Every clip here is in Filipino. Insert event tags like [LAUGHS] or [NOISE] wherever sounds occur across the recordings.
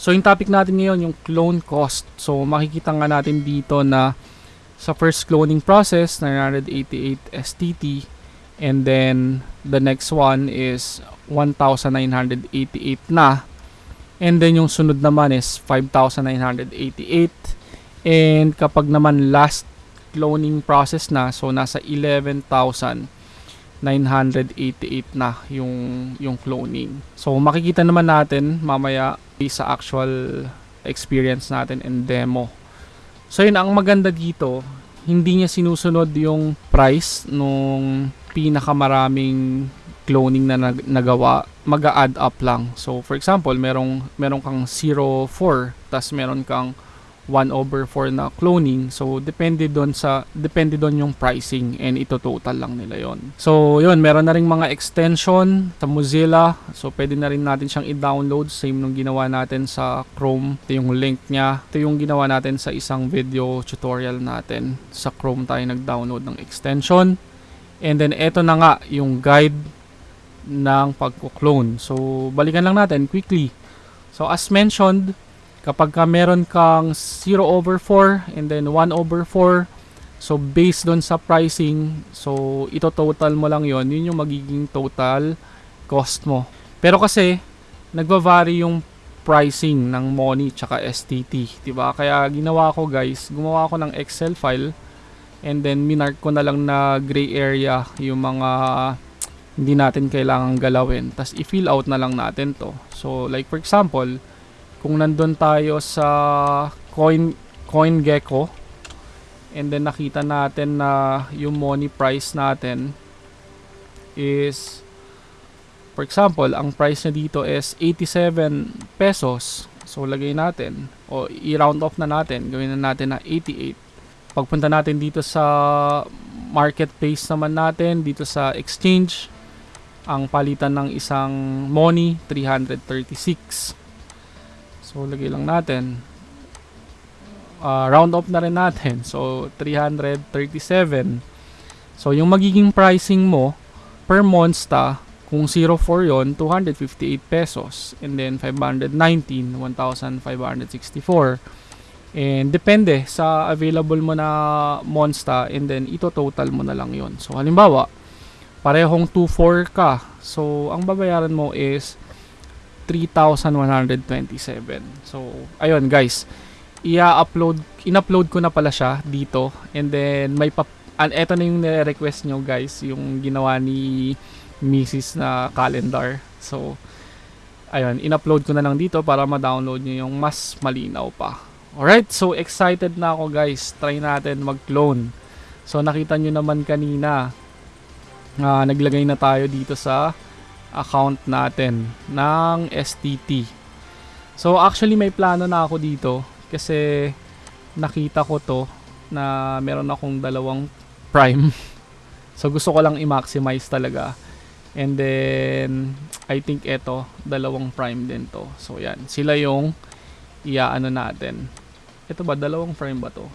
So yung topic natin ngayon yung clone cost. So makikita nga natin dito na sa first cloning process 988 STT and then the next one is 1988 na and then yung sunod naman is 5988 and kapag naman last cloning process na so nasa 11,988 na yung yung cloning. So makikita naman natin mamaya sa actual experience natin and demo. So yun ang maganda dito, hindi niya sinusunod yung price nung pinakamaraming cloning na nag- nagawa, mag-add up lang. So for example, merong meron kang 04, tas meron kang 1 over 4 na cloning. So, depende doon sa, depende doon yung pricing and ito total lang nila yon. So, yun, meron na rin mga extension sa Mozilla. So, pwede na rin natin siyang i-download. Same nung ginawa natin sa Chrome. Ito yung link niya. Ito yung ginawa natin sa isang video tutorial natin. Sa Chrome tayo nag-download ng extension. And then, ito na nga yung guide ng pagko-clone. So, balikan lang natin quickly. So, as mentioned, kapag ka meron kang 0 over 4 and then 1 over 4 so based doon sa pricing so ito total mo lang yon yun yung magiging total cost mo. Pero kasi nagva-vary yung pricing ng money tsaka STT diba kaya ginawa ko guys gumawa ako ng Excel file and then minark ko na lang na gray area yung mga hindi natin kailangang galawin. Tas i-fill out na lang natin to. So like for example kung nandun tayo sa coin CoinGecko and then nakita natin na yung money price natin is for example ang price niya dito is 87 pesos. So lagay natin o i-round off na natin gawin na natin na 88 pagpunta natin dito sa marketplace naman natin dito sa exchange ang palitan ng isang money 336 So, lagay lang natin. Uh, round off na rin natin. So, 337. So, yung magiging pricing mo per monsta, kung 04 yon 258 pesos. And then, 519, 1,564. And depende sa available mo na monsta and then ito total mo na lang yon So, halimbawa, parehong 24 ka. So, ang babayaran mo is 3,127. So, ayun guys. I-upload, in-upload ko na pala siya dito. And then, may pa, and eto na yung request nyo guys. Yung ginawa ni Mrs. na calendar. So, ayun, in-upload ko na lang dito para ma-download nyo yung mas malinaw pa. Alright, so excited na ako guys. Try natin mag-clone. So, nakita nyo naman kanina. Uh, naglagay na tayo dito sa account natin ng STT. So actually may plano na ako dito kasi nakita ko to na meron akong dalawang prime. [LAUGHS] so gusto ko lang i-maximize talaga. And then I think ito dalawang prime din to. So yan, sila yung iaano natin. Ito ba dalawang prime ba to?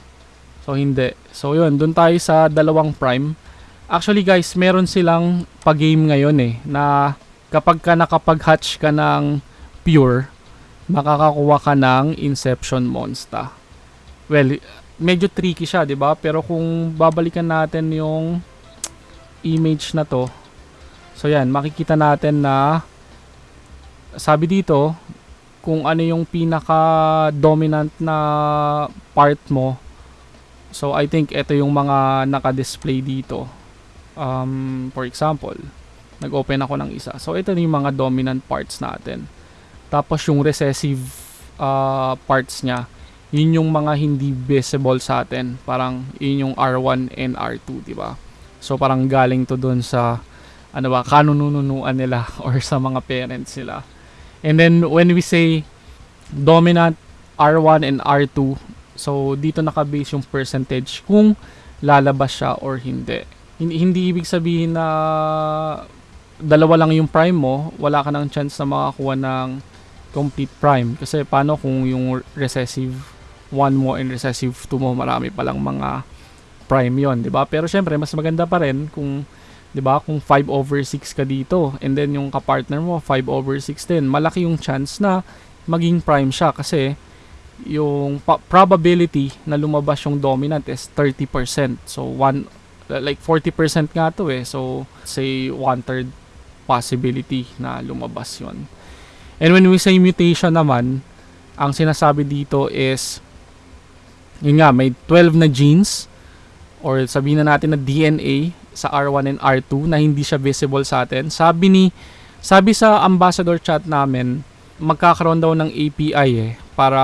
So hindi. So yun, doon tayo sa dalawang prime. Actually guys, meron silang pa-game ngayon eh na kapag ka nakapag-hatch ka ng pure, makakakuha ka ng Inception Monster. Well, medyo tricky siya, 'di ba? Pero kung babalikan natin yung image na to, so yan, makikita natin na sabi dito, kung ano yung pinaka dominant na part mo. So I think ito yung mga naka-display dito. Um, for example, nag-open ako ng isa. So, ito yung mga dominant parts natin. Tapos, yung recessive uh, parts niya, yun yung mga hindi visible sa atin. Parang, yun yung R1 and R2, di ba? So, parang galing to dun sa, ano ba, kanununuan nila [LAUGHS] or sa mga parents nila. And then, when we say dominant R1 and R2, so, dito nakabase yung percentage kung lalabas siya or hindi. Hindi, hindi ibig sabihin na dalawa lang yung prime mo, wala ka ng chance na makakuha ng complete prime. Kasi paano kung yung recessive 1 mo and recessive 2 mo, marami palang mga prime yon di ba? Pero syempre, mas maganda pa rin kung 'di ba? Kung 5 over 6 ka dito and then yung ka-partner mo 5 over 6 din, malaki yung chance na maging prime siya kasi yung probability na lumabas yung dominant is 30%. So, one, like 40% nga to eh. So, say one-third possibility na lumabas yon. And when we say mutation naman, ang sinasabi dito is, yun nga, may 12 na genes or sabihin na natin na DNA sa R1 and R2 na hindi siya visible sa atin. Sabi ni sabi sa ambassador chat namin, magkakaroon daw ng API eh para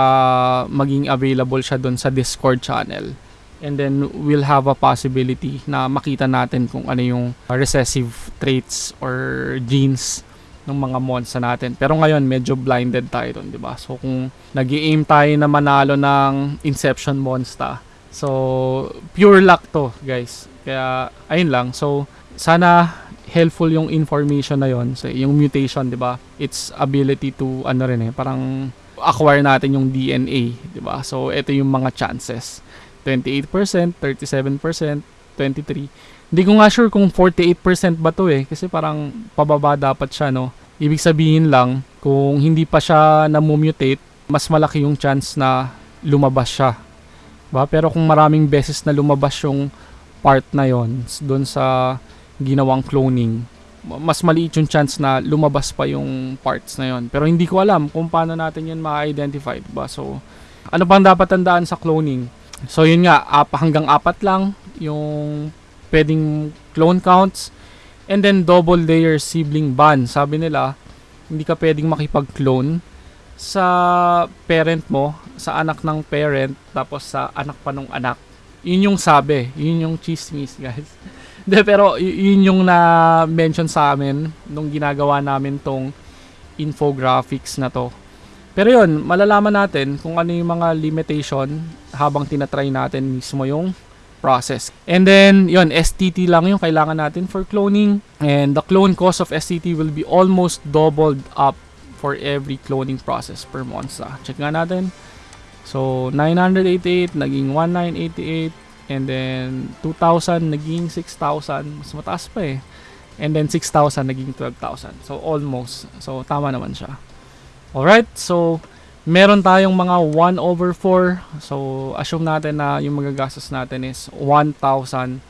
maging available siya doon sa Discord channel. And then we'll have a possibility na makita natin kung ano yung recessive traits or genes ng mga monster natin. Pero ngayon medyo blinded tayo doon, 'di ba? So kung nag-aim tayo na manalo ng Inception Monster, so pure luck to, guys. Kaya ayun lang. So sana helpful yung information na yon so, yung mutation 'di ba its ability to ano rin eh parang acquire natin yung DNA 'di ba so ito yung mga chances 28%, 37%, 23. Hindi ko nga sure kung 48% ba to eh kasi parang pababa dapat siya no. Ibig sabihin lang kung hindi pa siya na-mutate, mas malaki yung chance na lumabas siya. Ba? Pero kung maraming beses na lumabas yung part na yon doon sa ginawang cloning, mas maliit yung chance na lumabas pa yung parts na yon. Pero hindi ko alam kung paano natin yun ma-identify, diba? So, ano pang dapat tandaan sa cloning? So, yun nga, ap hanggang apat lang yung pwedeng clone counts. And then, double layer sibling ban. Sabi nila, hindi ka pwedeng makipag-clone sa parent mo, sa anak ng parent, tapos sa anak pa ng anak. Yun yung sabi. Yun yung chismis, guys. [LAUGHS] De, pero yun yung na-mention sa amin nung ginagawa namin tong infographics na to. Pero yun, malalaman natin kung ano yung mga limitation habang tinatry natin mismo yung process. And then, yun, STT lang yung kailangan natin for cloning. And the clone cost of STT will be almost doubled up for every cloning process per monster. Check nga natin. So, 988 naging 1988 and then 2,000 naging 6,000. Mas mataas pa eh. And then 6,000 naging 12,000. So, almost. So, tama naman siya. Alright, so meron tayong mga 1 over 4. So, assume natin na yung magagastos natin is 1,000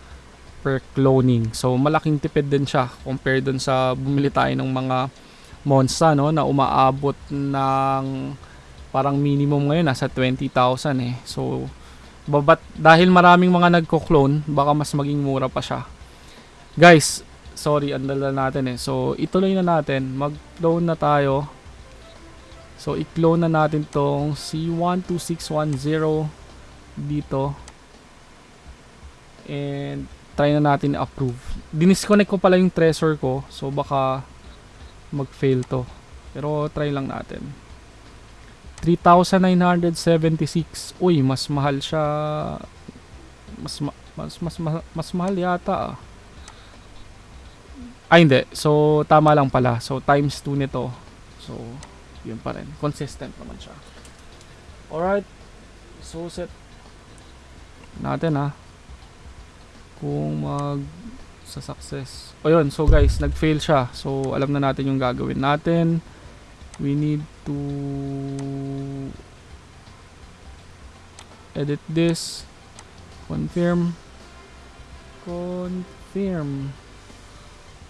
per cloning. So, malaking tipid din siya compared dun sa bumili tayo ng mga monster no, na umaabot ng parang minimum ngayon nasa 20,000 eh. So, babat dahil maraming mga nagko-clone, baka mas maging mura pa siya. Guys, sorry, andala natin eh. So, ituloy na natin. Mag-clone na tayo. So, i-clone na natin tong C12610 dito. And, try na natin i-approve. Dinisconnect ko pala yung treasure ko. So, baka mag-fail to. Pero, try lang natin. 3,976. Uy, mas mahal siya. Mas, ma- mas, mas, mas, mas mahal yata ah. Ay, hindi. So, tama lang pala. So, times 2 nito. So, yun pa rin. Consistent naman siya. Alright. So, set natin ha. Kung mag sa success. O yun, so guys, nag-fail siya. So, alam na natin yung gagawin natin. We need to edit this. Confirm. Confirm.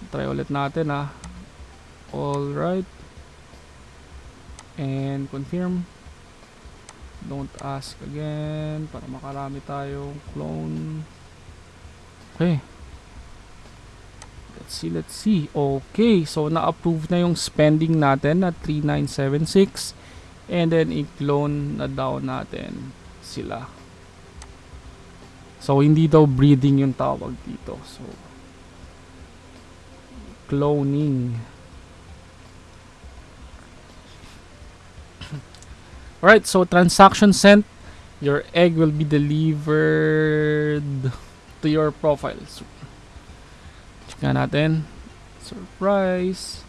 Try ulit natin ha. Alright and confirm. Don't ask again para makarami tayong clone. Okay. Let's see let's see. Okay so na-approve na yung spending natin na 3976 and then i-clone na down natin sila. So hindi daw breeding yung tawag dito. So cloning Alright, so transaction sent. Your egg will be delivered to your profile. So, check natin. Surprise!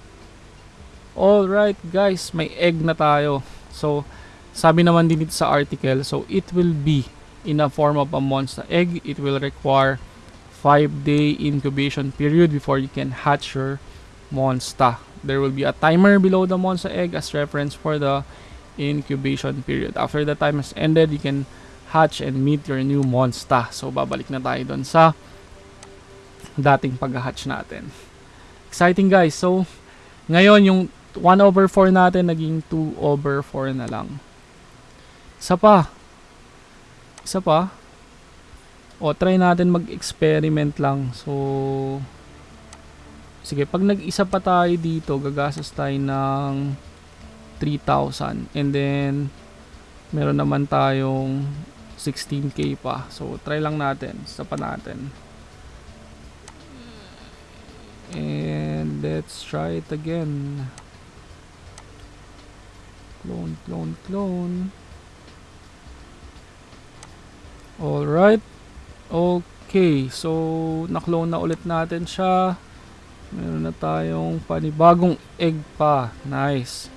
Alright guys, may egg na tayo. So, sabi naman din dito sa article, so it will be in a form of a monster egg. It will require 5 day incubation period before you can hatch your monster. There will be a timer below the monster egg as reference for the incubation period. After the time has ended, you can hatch and meet your new monster. So, babalik na tayo doon sa dating pag-hatch natin. Exciting guys. So, ngayon yung 1 over 4 natin naging 2 over 4 na lang. Isa pa. Isa pa. O, try natin mag-experiment lang. So, sige, pag nag-isa pa tayo dito, gagastos tayo ng 3,000. And then, meron naman tayong 16k pa. So, try lang natin. Isa pa natin. And let's try it again. Clone, clone, clone. Alright. Okay. So, na-clone na ulit natin siya. Meron na tayong panibagong egg pa. Nice.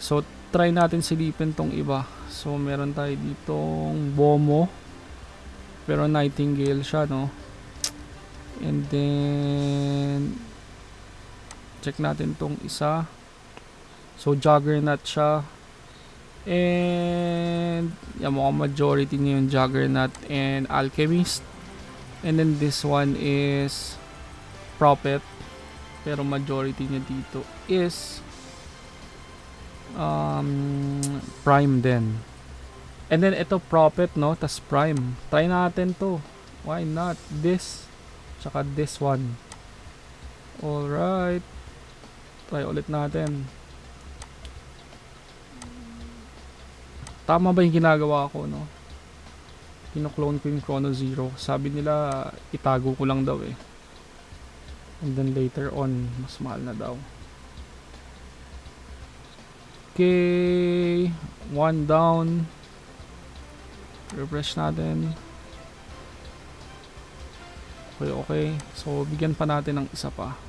So, try natin silipin tong iba. So, meron tayo ditong Bomo. Pero Nightingale siya, no? And then, check natin tong isa. So, Juggernaut siya. And, yan mukhang majority niya yung Juggernaut and Alchemist. And then, this one is Prophet. Pero majority niya dito is um, Prime din. And then, ito Prophet, no? Tas Prime. Try natin to. Why not? This. Tsaka this one. Alright. Try ulit natin. Tama ba yung ginagawa ko, no? Kino-clone ko yung Chrono Zero. Sabi nila, itago ko lang daw eh. And then later on, mas mahal na daw. Okay. One down. Refresh natin. Okay, okay. So, bigyan pa natin ng isa pa.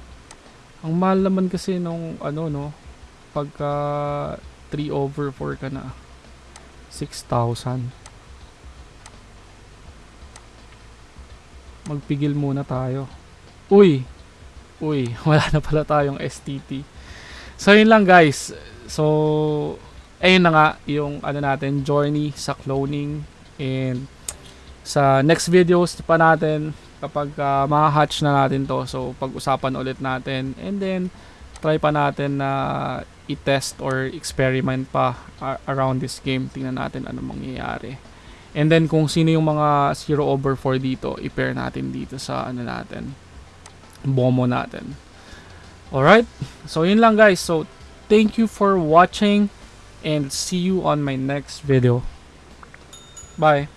Ang mahal naman kasi nung ano no, pagka 3 over 4 ka na. 6,000. Magpigil muna tayo. Uy! Uy, [LAUGHS] wala na pala tayong STT. So, yun lang guys. So, ayun na nga yung ano natin, journey sa cloning. And sa next videos pa natin, kapag uh, ma-hatch na natin to, so pag-usapan ulit natin. And then, try pa natin na i-test or experiment pa around this game. Tingnan natin ano mangyayari. And then, kung sino yung mga 0 over 4 dito, i-pair natin dito sa ano natin, bomo natin. Alright? So, yun lang guys. So, thank you for watching and see you on my next video. Bye.